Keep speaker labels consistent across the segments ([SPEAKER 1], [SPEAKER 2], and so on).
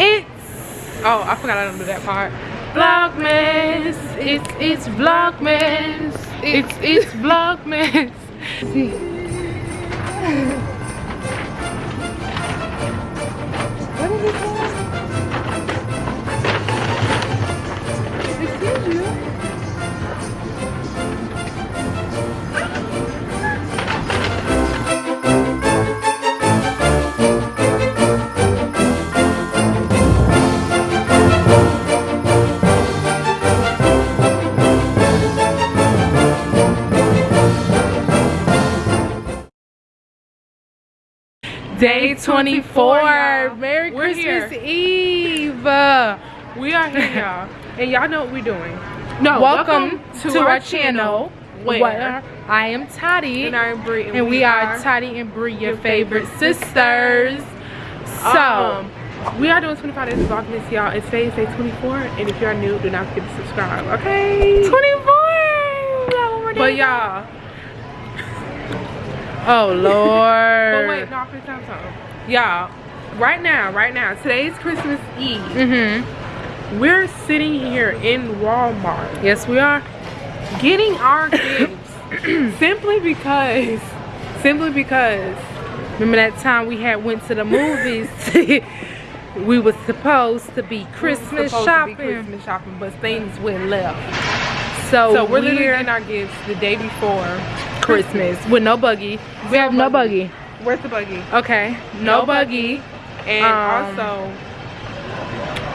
[SPEAKER 1] It's oh, I forgot I don't do that part. Vlogmas. It's it's Vlogmas. It's it's Vlogmas. See. Day 24. Merry
[SPEAKER 2] We're
[SPEAKER 1] Christmas Eve. Uh,
[SPEAKER 2] We are here, y'all. And y'all know what we're doing.
[SPEAKER 1] No, welcome, to, our, channel
[SPEAKER 2] where
[SPEAKER 1] I am Toddy
[SPEAKER 2] And I'm Bree.
[SPEAKER 1] and and we are Toddy and Bree, your favorite sisters. So,
[SPEAKER 2] Um, we are doing 25 days of Vlogmas, y'all. It's day 24. And if you're new, do not forget to subscribe, okay?
[SPEAKER 1] 24.
[SPEAKER 2] But y'all,
[SPEAKER 1] Oh Lord.
[SPEAKER 2] but wait, no, I'm finna tell you something. Y'all, right now, right now, today's Christmas Eve.
[SPEAKER 1] Mhm.
[SPEAKER 2] We're sitting here in Walmart
[SPEAKER 1] Yes, we are.
[SPEAKER 2] getting our gifts simply because, simply because
[SPEAKER 1] Remember that time we had went to the movies? we was supposed to be Christmas
[SPEAKER 2] supposed to be. Christmas shopping, but things went left.
[SPEAKER 1] So,
[SPEAKER 2] So we're literally
[SPEAKER 1] we're
[SPEAKER 2] getting our gifts the day before.
[SPEAKER 1] Christmas with no buggy. We have no buggy.
[SPEAKER 2] Where's the buggy?
[SPEAKER 1] Okay, no,
[SPEAKER 2] No
[SPEAKER 1] buggy.
[SPEAKER 2] And
[SPEAKER 1] Um,
[SPEAKER 2] also,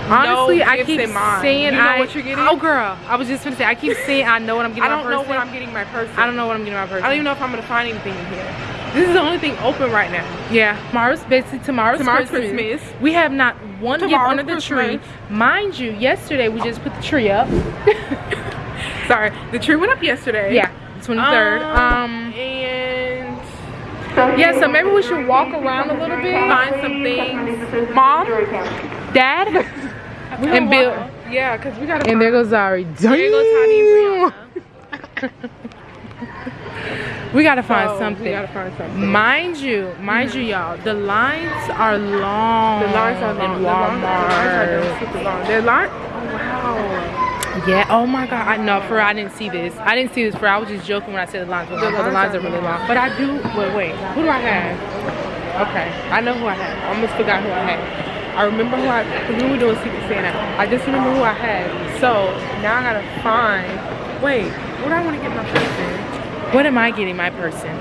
[SPEAKER 1] Honestly,
[SPEAKER 2] no
[SPEAKER 1] I keep saying
[SPEAKER 2] You know
[SPEAKER 1] I.
[SPEAKER 2] what you're getting?
[SPEAKER 1] Oh, girl, I was just gonna say I keep saying I know what I'm getting.
[SPEAKER 2] I don't know what I'm getting my person.
[SPEAKER 1] I don't know what I'm getting my person.
[SPEAKER 2] I don't even know if I'm gonna find anything in here. This is the only thing open right now.
[SPEAKER 1] Yeah, tomorrow's basically tomorrow's,
[SPEAKER 2] Tomorrow's
[SPEAKER 1] Christmas.
[SPEAKER 2] Christmas.
[SPEAKER 1] We have not one gift under the tree. Mind you, yesterday we just put the tree up.
[SPEAKER 2] Sorry, the tree went up yesterday.
[SPEAKER 1] yeah, 23rd. Um,
[SPEAKER 2] and
[SPEAKER 1] yeah, so maybe we should walk around a little bit.
[SPEAKER 2] find some things. Mom,
[SPEAKER 1] Dad, and Bill.
[SPEAKER 2] walk- Yeah, cause we gotta.
[SPEAKER 1] And there goes Zari.
[SPEAKER 2] There goes Tiny and
[SPEAKER 1] We gotta find
[SPEAKER 2] So,
[SPEAKER 1] something.
[SPEAKER 2] We gotta find something.
[SPEAKER 1] Mind you, mind you, y'all, the lines are long.
[SPEAKER 2] The lines are long.
[SPEAKER 1] in
[SPEAKER 2] The lines, the lines are
[SPEAKER 1] Walmart.
[SPEAKER 2] super long. They're long. Oh wow.
[SPEAKER 1] Yeah. Oh my God. I know. For I didn't see this. I didn't see this. For I was just joking when I said the lines were long. but the lines are really long.
[SPEAKER 2] But I do. Wait, wait. Who do I have? Okay, I know who I have. I almost forgot who I had. I remember who I. We were doing Secret Santa. I just remember who I had. So now I gotta find. Wait, what do I want to get my person?
[SPEAKER 1] What am I getting my person?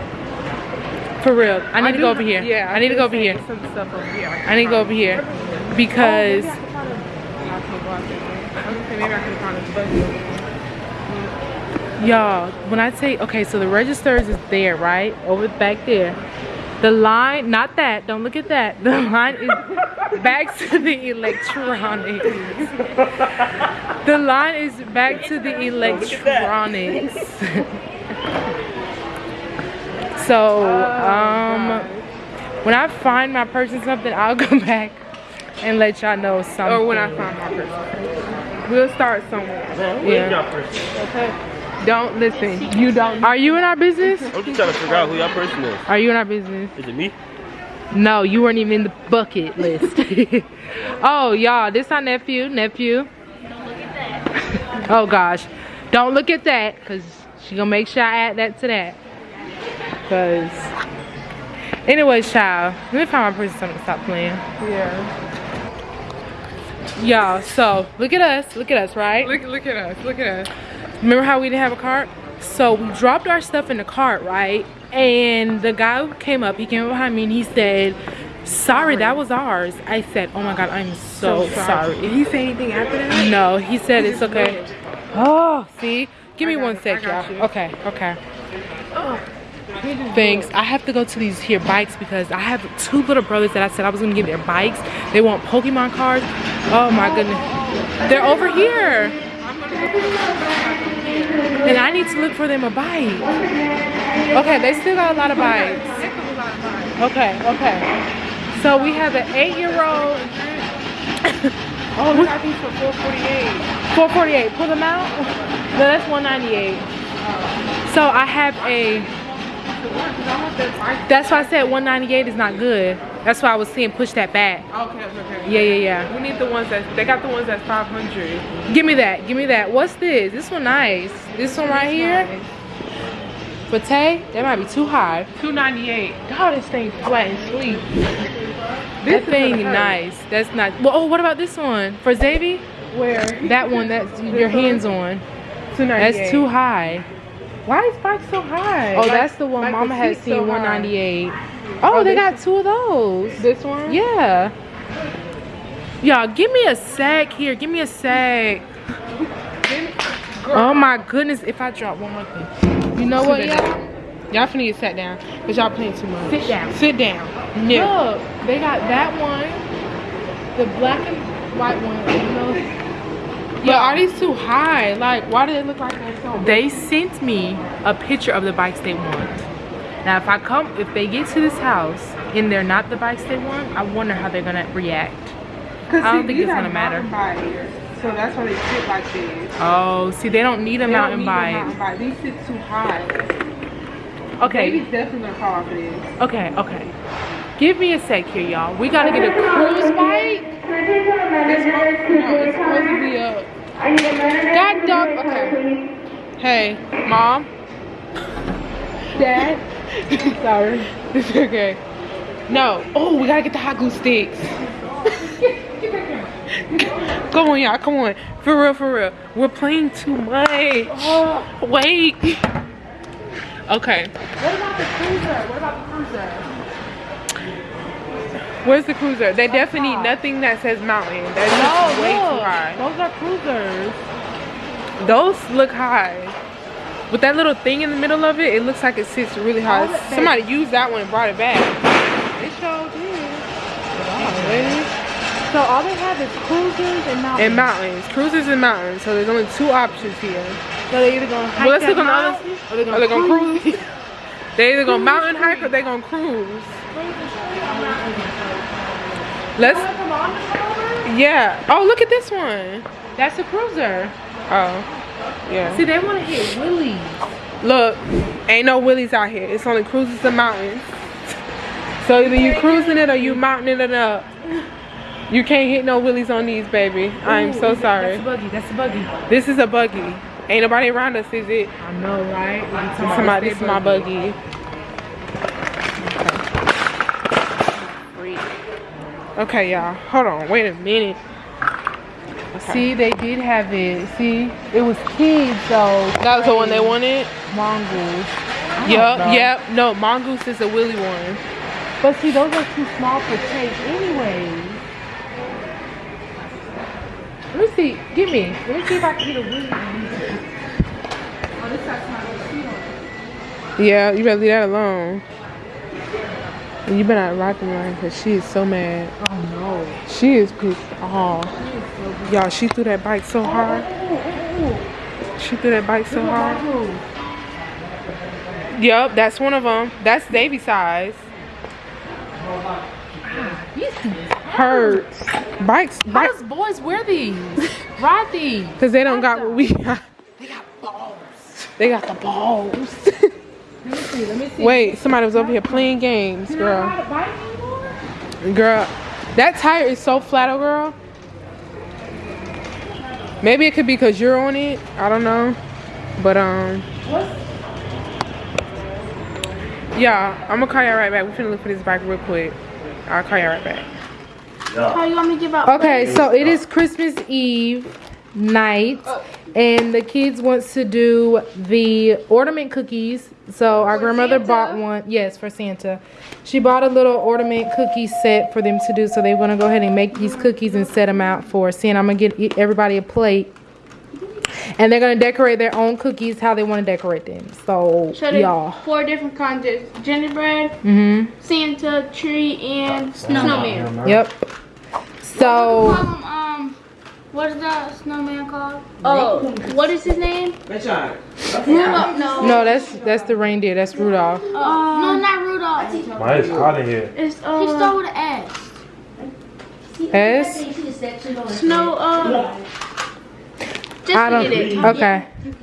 [SPEAKER 1] For real, I need to go over here.
[SPEAKER 2] Yeah,
[SPEAKER 1] I need to go over here.
[SPEAKER 2] Some stuff over here.
[SPEAKER 1] I need to go over here
[SPEAKER 2] Oh,
[SPEAKER 1] because
[SPEAKER 2] maybe I can find a- I can't go out there. I was gonna say maybe I can find a buggy over
[SPEAKER 1] y'all, when I say okay, so the registers is there, right? Over back there. The line, not that. Don't look at that. The line is back to the electronics. The line is back to the electronics. so, um, when I find my person something, I'll go back and let y'all know something.
[SPEAKER 2] Or when I find my person. We'll start somewhere.
[SPEAKER 1] Yeah.
[SPEAKER 2] Okay. Don't listen. You don't.
[SPEAKER 1] Are you in our business?
[SPEAKER 3] I'm just trying to figure out who your person is.
[SPEAKER 1] Are you in our business?
[SPEAKER 3] Is it me?
[SPEAKER 1] No, you weren't even in the bucket list. oh, y'all, this our nephew, nephew. Don't look at that. Oh gosh, don't look at that, cause she gonna make sure I add that to that. Cause, anyways, child, let me find my person something to stop playing.
[SPEAKER 2] Yeah.
[SPEAKER 1] Y'all, so look at us, look at us, right?
[SPEAKER 2] Look, look at us. Look at us.
[SPEAKER 1] Remember how we didn't have a cart? So we dropped our stuff in the cart, right? And the guy came up, he came up behind me and he said, sorry, that was ours. I said, oh my God, I'm so, sorry.
[SPEAKER 2] Did he say anything after that?
[SPEAKER 1] No, he said it's okay. Oh, see? Give me one
[SPEAKER 2] it,
[SPEAKER 1] sec, y'all. Okay, okay.
[SPEAKER 2] Oh,
[SPEAKER 1] Thanks. I have to go to these here bikes because I have two little brothers that I said I was gonna give their bikes. They want Pokemon cards. Oh my goodness. They're over here. And I need to look for them a bike. Okay, they still got a lot of bikes. Okay, okay. So we have an eight-year-old.
[SPEAKER 2] Oh, we got these for 448.
[SPEAKER 1] 448. Pull them out. No, that's 198. So I have a That's why I said 198 is not good. That's why I was saying push that back.
[SPEAKER 2] Okay, okay, okay.
[SPEAKER 1] Yeah, yeah, yeah.
[SPEAKER 2] We need the ones that they got the ones that's 500.
[SPEAKER 1] Give me that. Give me that. What's this? This one nice. This one right here. For Tay, that might be too high.
[SPEAKER 2] 298.
[SPEAKER 1] God, this thing flat and sweet.
[SPEAKER 2] This
[SPEAKER 1] that thing nice. That's not. Well, oh, what about this one for Xavier?
[SPEAKER 2] Where?
[SPEAKER 1] That one that's your hands on.
[SPEAKER 2] 298.
[SPEAKER 1] That's too high.
[SPEAKER 2] Why is bike so high?
[SPEAKER 1] Oh,
[SPEAKER 2] Like-
[SPEAKER 1] that's the one
[SPEAKER 2] like
[SPEAKER 1] Mama had seen
[SPEAKER 2] so high.
[SPEAKER 1] 198. Oh,
[SPEAKER 2] Oh,
[SPEAKER 1] they got two of those.
[SPEAKER 2] This one?
[SPEAKER 1] Yeah. Y'all, give me a sec here. Give me a sec. Oh my goodness, if I drop one more thing. You know what, y'all?
[SPEAKER 2] Y'all finna get sat down because y'all playing too much.
[SPEAKER 1] Sit down.
[SPEAKER 2] Sit down.
[SPEAKER 1] Look, they got that one, the black and white one,
[SPEAKER 2] But are these too high? Like, why do they look like they're so?
[SPEAKER 1] They sent me a picture of the bikes they want. Now, if I come, if they get to this house and they're not the bikes they want, I wonder how they're gonna react. I don't
[SPEAKER 2] see,
[SPEAKER 1] think it's gonna matter.
[SPEAKER 2] So that's why they sit like this.
[SPEAKER 1] Oh, see, they don't need a
[SPEAKER 2] They
[SPEAKER 1] mountain
[SPEAKER 2] don't need
[SPEAKER 1] bike.
[SPEAKER 2] mountain bike. These sit too high.
[SPEAKER 1] Okay,
[SPEAKER 2] Baby's definitely gonna fall off of this.
[SPEAKER 1] okay, okay. Give me a sec here, y'all. We gotta get a cruise bike.
[SPEAKER 2] It's, no, it's supposed to be a.
[SPEAKER 1] God dog. Okay.
[SPEAKER 2] Hey, mom.
[SPEAKER 1] Dad.
[SPEAKER 2] Sorry. It's okay. No. Oh, we gotta get the hot glue sticks. Come on, y'all. Come on. For real, for real. We're playing too much. Oh. Wait. Okay.
[SPEAKER 1] What about the cruiser? What about the cruiser?
[SPEAKER 2] Where's the cruiser? They definitely need nothing that says mountain. That's just way too high.
[SPEAKER 1] Those are cruisers.
[SPEAKER 2] Those look high. With that little thing in the middle of it, it looks like it sits really high.
[SPEAKER 1] That-
[SPEAKER 2] Somebody used that one and brought it back.
[SPEAKER 1] They sure did. So all they have is cruisers and mountains.
[SPEAKER 2] And mountains. Cruisers and mountains. So there's only two options here.
[SPEAKER 1] So they're either gonna hike
[SPEAKER 2] Well, let's look on the other
[SPEAKER 1] mountain, or they're gonna, cruise.
[SPEAKER 2] cruise? they either gonna mountain hike or they gonna cruise. Let's, yeah. Oh, look at this one.
[SPEAKER 1] That's a cruiser.
[SPEAKER 2] Oh, yeah.
[SPEAKER 1] See, they want to hit Willie's.
[SPEAKER 2] Look, ain't no willies out here. It's only cruises and mountains. So either you cruising it or you mounting it up. You can't hit no willies on these, baby. I'm so sorry.
[SPEAKER 1] That's a buggy. That's a buggy.
[SPEAKER 2] This is a buggy. Ain't nobody around us, is it?
[SPEAKER 1] I know, right?
[SPEAKER 2] Somebody,
[SPEAKER 1] this
[SPEAKER 2] this is my buggy. Okay, y'all. Hold on. Wait a minute. Okay.
[SPEAKER 1] See, they did have it. See, it was kids, so
[SPEAKER 2] that was the one they wanted?
[SPEAKER 1] mongoose.
[SPEAKER 2] Yep,
[SPEAKER 1] know.
[SPEAKER 2] yep. No, mongoose is a willy one.
[SPEAKER 1] But see, those are too small for take anyway. Let me see. Give me. Let me see if I can get a Willie. Oh, this got my seat on.
[SPEAKER 2] Yeah, you better leave that alone. And You better not rock him right because she is so mad.
[SPEAKER 1] Oh no.
[SPEAKER 2] She is pissed off. Y'all, she threw that bike so oh, hard. Oh, oh, she threw that bike so hard. Yep, that's one of them. That's Davy size.
[SPEAKER 1] Ah,
[SPEAKER 2] hurts. Bikes,
[SPEAKER 1] How
[SPEAKER 2] bikes,
[SPEAKER 1] does boys wear these? Ride these.
[SPEAKER 2] because they don't got what we got.
[SPEAKER 1] They got balls.
[SPEAKER 2] They got the balls.
[SPEAKER 1] Let me see. Let me see.
[SPEAKER 2] Wait, somebody was over here playing games, girl.
[SPEAKER 1] ride a bike anymore?
[SPEAKER 2] Girl, that tire is so flat, oh girl. Maybe it could be because you're on it. I don't know. But, um,
[SPEAKER 1] What's
[SPEAKER 2] yeah, I'm gonna call y'all right back. We're finna look for this bike real quick. I'll call y'all right back.
[SPEAKER 4] How you want me to give out?
[SPEAKER 1] Okay, so it is Christmas Eve night, and the kids wants to do the ornament cookies. So our grandmother bought one. Yes, for Santa. She bought a little ornament cookie set for them to do. So they're gonna go ahead and make these cookies and set them out for Santa. I'm gonna get e- everybody a plate. And they're gonna decorate their own cookies how they want to decorate them. So
[SPEAKER 4] So
[SPEAKER 1] y'all.
[SPEAKER 4] four different kinds of gingerbread,
[SPEAKER 1] Mhm.
[SPEAKER 4] Santa, tree, and snowman.
[SPEAKER 1] Yep.
[SPEAKER 4] So...
[SPEAKER 1] So
[SPEAKER 4] 'em, um, what is the snowman called? Oh, what is his name? Rudolph. No.
[SPEAKER 1] no, that's that's the reindeer. That's Rudolph.
[SPEAKER 4] Uh, no, not Rudolph.
[SPEAKER 3] Why is hot in here?
[SPEAKER 4] It's uh. He started with an S.
[SPEAKER 1] S.
[SPEAKER 4] Snow. Uh. Just
[SPEAKER 1] I don't.
[SPEAKER 4] forget it.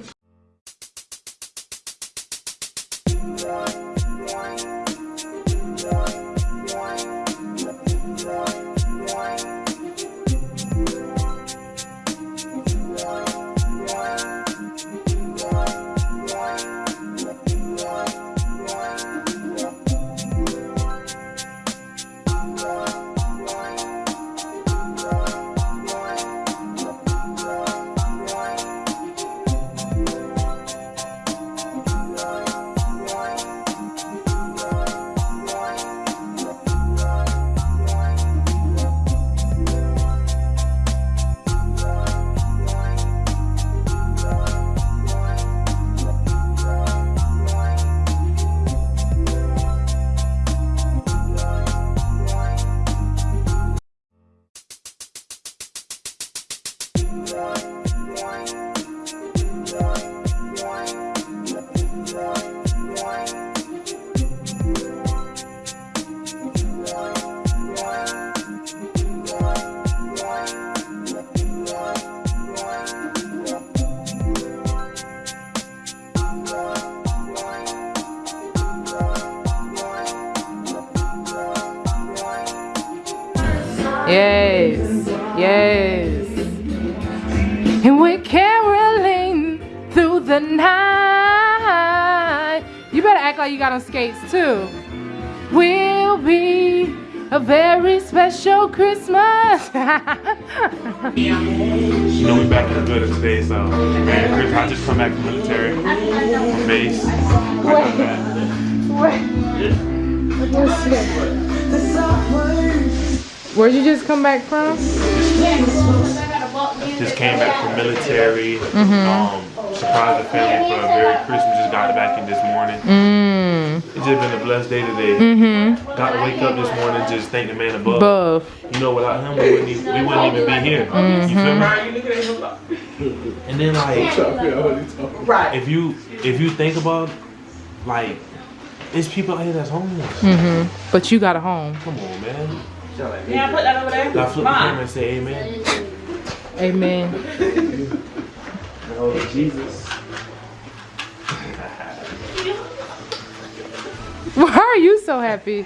[SPEAKER 1] The night. You better act like you got on skates too. We'll be a very special Christmas.
[SPEAKER 3] You know we're back in the building today, so man, Chris, I just come back from military, base. Back.
[SPEAKER 1] Where'd you just come back from?
[SPEAKER 3] Just came back from military. Um, surprised the family for a very Christmas. Just got back in this morning.
[SPEAKER 1] Mmm.
[SPEAKER 3] It's just been a blessed day today.
[SPEAKER 1] Mm-hmm.
[SPEAKER 3] Got to wake up this morning, just thank the man above.
[SPEAKER 1] Above.
[SPEAKER 3] You know, without him, we wouldn't even, we wouldn't even be here. You feel me? And then like, right? if you if you think about like, it's people out here that's homeless.
[SPEAKER 1] Mm-hmm. But you got a home.
[SPEAKER 3] Come on, man.
[SPEAKER 5] Yeah, put that over there.
[SPEAKER 3] Now flip the camera and say amen.
[SPEAKER 1] Amen.
[SPEAKER 3] Oh, Jesus.
[SPEAKER 1] Why are you so happy?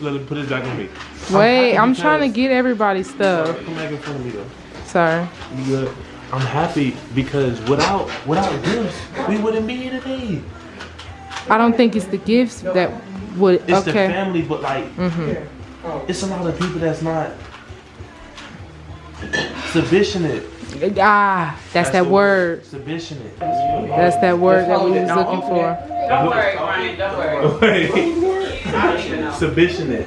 [SPEAKER 3] Let him put it back on me.
[SPEAKER 1] Wait,
[SPEAKER 3] happy
[SPEAKER 1] I'm trying to get everybody's stuff.
[SPEAKER 3] Come back in front of me though.
[SPEAKER 1] Sorry.
[SPEAKER 3] You good? I'm happy because without without gifts, we wouldn't be here today.
[SPEAKER 1] I don't think it's the gifts that would.
[SPEAKER 3] It's the
[SPEAKER 1] Okay.
[SPEAKER 3] family, but like,
[SPEAKER 1] Mhm.
[SPEAKER 3] it's a lot of people that's not submissionate.
[SPEAKER 1] Ah, that's that word.
[SPEAKER 3] Submissionate.
[SPEAKER 1] That's that word that we was looking for.
[SPEAKER 5] Don't worry, Ryan. Don't worry.
[SPEAKER 3] Wait.
[SPEAKER 5] I don't even know.
[SPEAKER 3] Submissionate.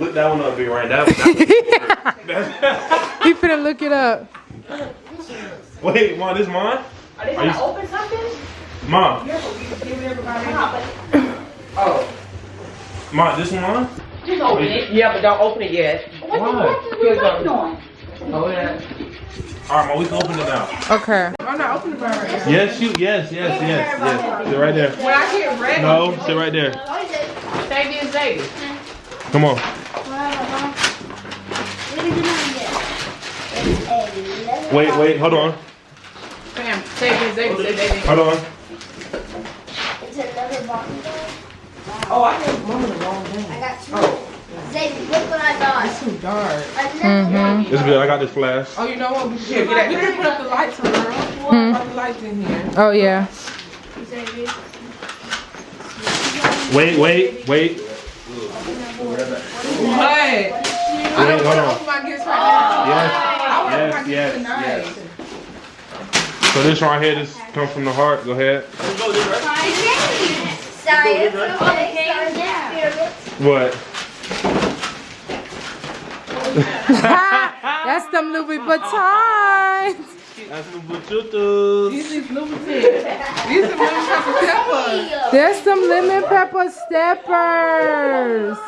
[SPEAKER 3] Look that one up, big right? That, that, that's,
[SPEAKER 1] He finna look it up.
[SPEAKER 3] wait, mom, this mine?
[SPEAKER 5] Are they
[SPEAKER 3] Are you-
[SPEAKER 5] gonna open something?
[SPEAKER 3] Mom,
[SPEAKER 5] Oh.
[SPEAKER 3] mom, this one mine?
[SPEAKER 5] Just open it. Yeah, but don't open it yet.
[SPEAKER 3] What Why?
[SPEAKER 5] we waiting on? Oh, yeah.
[SPEAKER 3] All right, mom, we can open it now.
[SPEAKER 1] Okay.
[SPEAKER 2] I'm not opening the bar.
[SPEAKER 3] Yes, you. Yes, yes, yes, yes. Sit right there.
[SPEAKER 2] When I get ready,
[SPEAKER 3] No, sit right there.
[SPEAKER 5] Thank you, Xavier.
[SPEAKER 3] Come on. Wait, wait, hold on,
[SPEAKER 5] Sam, thank you, Xavier. Say baby.
[SPEAKER 3] hold on.
[SPEAKER 5] Oh, I think mom in the wrong thing.
[SPEAKER 6] I got two. Oh. Xavier, look what I
[SPEAKER 2] too dark.
[SPEAKER 6] Another
[SPEAKER 3] It's good. I got this flash.
[SPEAKER 2] Oh, you know what? We should get We didn't put up the lights, girl.
[SPEAKER 1] Hmm.
[SPEAKER 2] Put the lights in here.
[SPEAKER 1] Oh yeah.
[SPEAKER 6] Xavier.
[SPEAKER 3] Wait, wait, wait.
[SPEAKER 2] What? I
[SPEAKER 3] Wait,
[SPEAKER 2] don't want to
[SPEAKER 3] on.
[SPEAKER 2] open my gifts right now.
[SPEAKER 3] Yes,
[SPEAKER 2] I want
[SPEAKER 3] yes,
[SPEAKER 2] my
[SPEAKER 3] yes,
[SPEAKER 2] tonight.
[SPEAKER 3] yes. So this right here, this comes from the heart. Go ahead.
[SPEAKER 6] Science. Okay.
[SPEAKER 3] What?
[SPEAKER 1] That's them Louis Vuittons.
[SPEAKER 3] That's the buchutus.
[SPEAKER 2] These is Louboutin. These are lemon pepper peppers.
[SPEAKER 1] There's some lemon pepper steppers.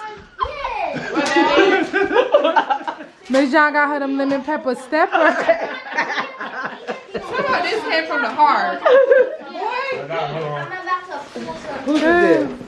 [SPEAKER 1] Miss John got her them lemon pepper steppers.
[SPEAKER 2] Somehow this came from the heart.
[SPEAKER 3] I got, hold on.
[SPEAKER 6] I'm about to pull some.
[SPEAKER 2] Who did this?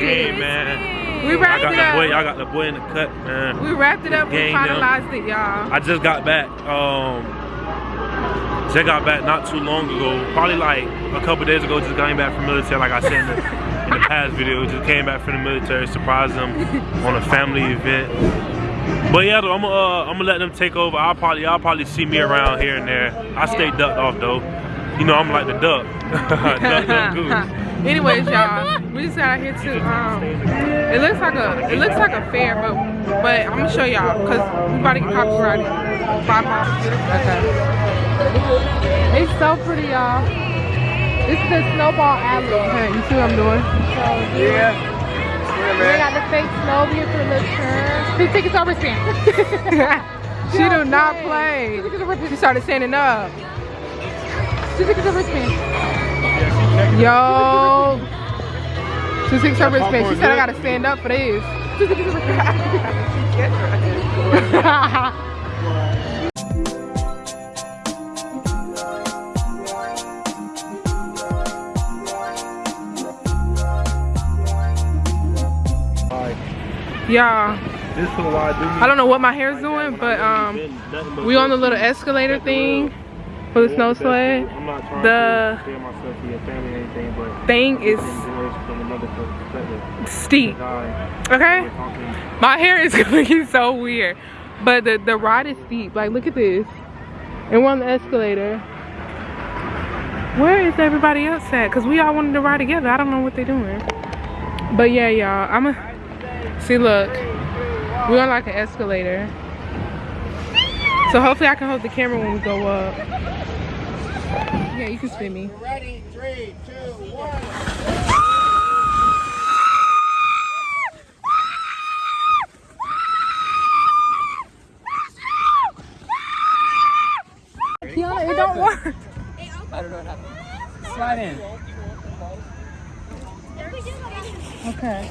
[SPEAKER 3] Man.
[SPEAKER 2] We
[SPEAKER 3] I
[SPEAKER 2] wrapped
[SPEAKER 3] got
[SPEAKER 2] it up.
[SPEAKER 3] boy. I got the boy in the cut, man.
[SPEAKER 2] We wrapped it up. We finalized it, y'all.
[SPEAKER 3] I just got back. Um, just got back not too long ago. Probably like a couple days ago. Just came back from military. Like I said in the, in the past video, just came back from the military. Surprised them on a family event. But yeah, though, I'm gonna uh, I'm gonna let them take over. I'll probably y'all probably see me around here and there. I stay ducked off though. You know I'm like the duck. duck, duck, goose.
[SPEAKER 2] Anyways, y'all, we just got out here to um. It looks like a it looks like a fair, but but I'm gonna show y'all because we about to get copyrighted. Five miles.
[SPEAKER 1] Okay. It's so pretty, y'all. This is the snowball alley.
[SPEAKER 2] Okay, you see what I'm doing?
[SPEAKER 1] Yeah. We got the fake snow the turn. Two tickets over spin.
[SPEAKER 2] She do not play. She started standing up.
[SPEAKER 1] Two tickets over spin.
[SPEAKER 2] Yo. Two six over spin. She said I gotta stand up for this. Two tickets over Y'all,
[SPEAKER 3] This is I do.
[SPEAKER 2] I don't know what my hair's doing, but um, we on the little escalator thing for the snow sled.
[SPEAKER 3] I'm not trying
[SPEAKER 2] The-
[SPEAKER 3] to myself to your family or anything, but
[SPEAKER 2] Thing is steep. Okay, my hair is looking so weird, but the the ride is steep. Like, look at this, and we're on the escalator. Where is everybody else at? Cause we all wanted to ride together. I don't know what they're doing. But yeah, y'all, I'ma see. Look, we're on like an escalator. So hopefully I can hold the camera when we go up. Yeah, you can spin me.
[SPEAKER 7] Ready? Three, two, one.
[SPEAKER 2] Slide in. Okay.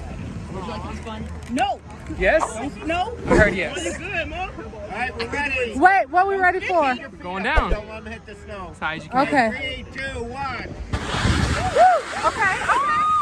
[SPEAKER 2] Would
[SPEAKER 5] you like
[SPEAKER 2] to be? No!
[SPEAKER 5] Yes? No. I heard yes.
[SPEAKER 7] All right, we're ready.
[SPEAKER 2] Wait, what we ready for?
[SPEAKER 5] Going down.
[SPEAKER 7] Don't let them hit the snow.
[SPEAKER 5] As high as you can.
[SPEAKER 2] Okay.
[SPEAKER 7] Three, two, one.
[SPEAKER 2] Okay, okay, okay,